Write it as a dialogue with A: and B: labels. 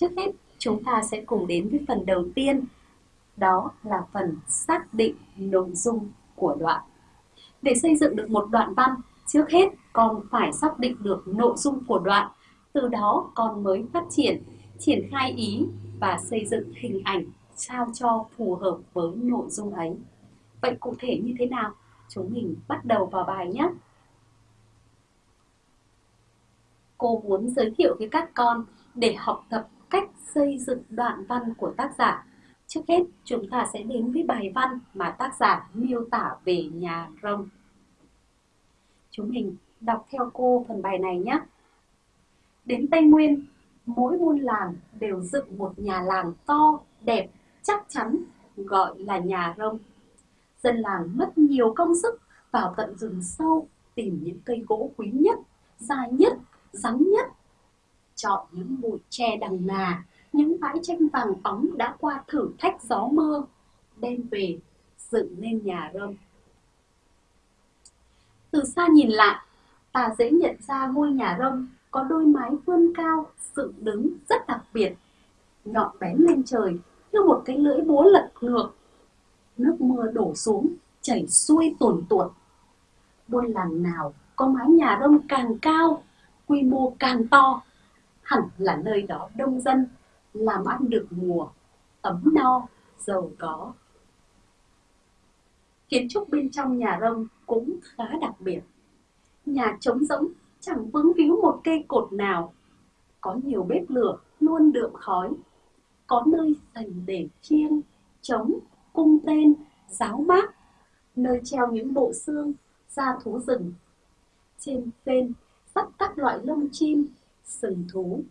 A: Trước hết, chúng ta sẽ cùng đến với phần đầu tiên, đó là phần xác định nội dung của đoạn. Để xây dựng được một đoạn văn, trước hết con phải xác định được nội dung của đoạn, từ đó con mới phát triển, triển khai ý và xây dựng hình ảnh sao cho phù hợp với nội dung ấy. Vậy cụ thể như thế nào? Chúng mình bắt đầu vào bài nhé. Cô muốn giới thiệu với các con để học tập cách xây dựng đoạn văn của tác giả. Trước hết, chúng ta sẽ đến với bài văn mà tác giả miêu tả về nhà rồng Chúng mình đọc theo cô phần bài này nhé. Đến Tây Nguyên, mỗi buôn làng đều dựng một nhà làng to, đẹp, chắc chắn, gọi là nhà rông. Dân làng mất nhiều công sức vào tận rừng sâu tìm những cây gỗ quý nhất, dài nhất, rắn nhất. Chọn những bụi tre đằng nà, những bãi tranh vàng óng đã qua thử thách gió mưa, đem về dựng nên nhà rông. Từ xa nhìn lại, ta dễ nhận ra ngôi nhà rông có đôi mái vươn cao, dựng đứng rất đặc biệt. Nhọn bén lên trời như một cái lưỡi búa lật ngược. Nước mưa đổ xuống, chảy xuôi tuồn tuột. Buôn làng nào có mái nhà rông càng cao, quy mô càng to, hẳn là nơi đó đông dân, làm ăn được mùa, ấm no, giàu có. Kiến trúc bên trong nhà rông cũng khá đặc biệt. Nhà trống rỗng, chẳng vướng víu một cây cột nào. Có nhiều bếp lửa luôn đượm khói. Có nơi dành để chiêng, trống, cung tên, giáo mát. Nơi treo những bộ xương, da thú rừng. Trên phên, sắp các loại lông chim, sừng thú,